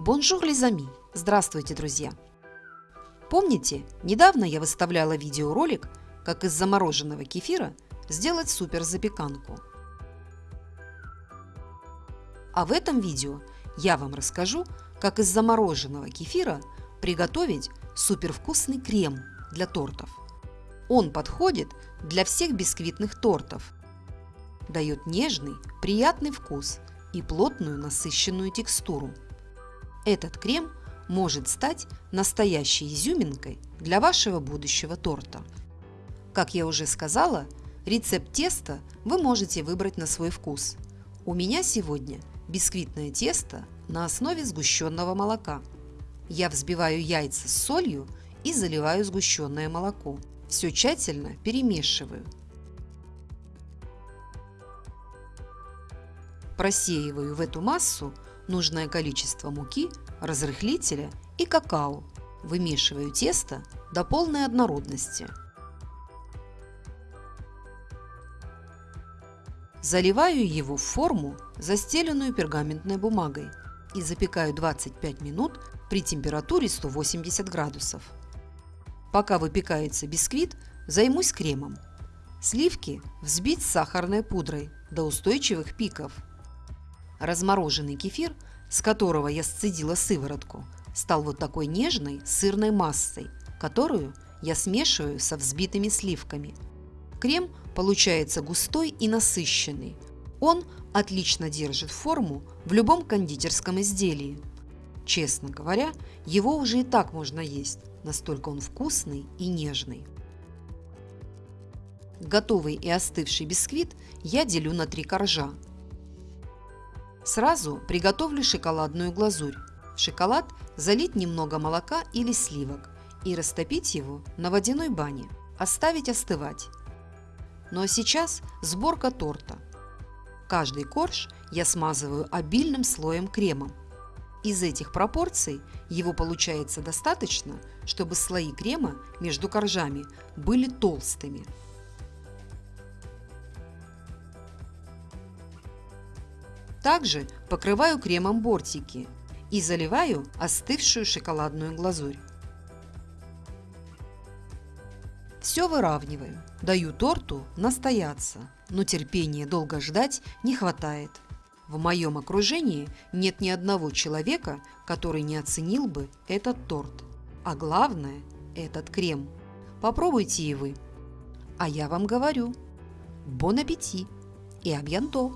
Bonjour les amis! Здравствуйте, друзья! Помните, недавно я выставляла видеоролик, как из замороженного кефира сделать супер запеканку. А в этом видео я вам расскажу, как из замороженного кефира приготовить супервкусный крем для тортов. Он подходит для всех бисквитных тортов. Дает нежный, приятный вкус и плотную насыщенную текстуру. Этот крем может стать настоящей изюминкой для вашего будущего торта. Как я уже сказала, рецепт теста вы можете выбрать на свой вкус. У меня сегодня бисквитное тесто на основе сгущенного молока. Я взбиваю яйца с солью и заливаю сгущенное молоко. Все тщательно перемешиваю. Просеиваю в эту массу нужное количество муки, разрыхлителя и какао. Вымешиваю тесто до полной однородности. Заливаю его в форму, застеленную пергаментной бумагой и запекаю 25 минут при температуре 180 градусов. Пока выпекается бисквит, займусь кремом. Сливки взбить с сахарной пудрой до устойчивых пиков – Размороженный кефир, с которого я сцедила сыворотку, стал вот такой нежной сырной массой, которую я смешиваю со взбитыми сливками. Крем получается густой и насыщенный. Он отлично держит форму в любом кондитерском изделии. Честно говоря, его уже и так можно есть, настолько он вкусный и нежный. Готовый и остывший бисквит я делю на три коржа – Сразу приготовлю шоколадную глазурь. В шоколад залить немного молока или сливок и растопить его на водяной бане. Оставить остывать. Ну а сейчас сборка торта. Каждый корж я смазываю обильным слоем кремом. Из этих пропорций его получается достаточно, чтобы слои крема между коржами были толстыми. Также покрываю кремом бортики и заливаю остывшую шоколадную глазурь. Все выравниваю, даю торту настояться, но терпения долго ждать не хватает. В моем окружении нет ни одного человека, который не оценил бы этот торт. А главное – этот крем. Попробуйте и вы. А я вам говорю – бон аппетит и абьянто!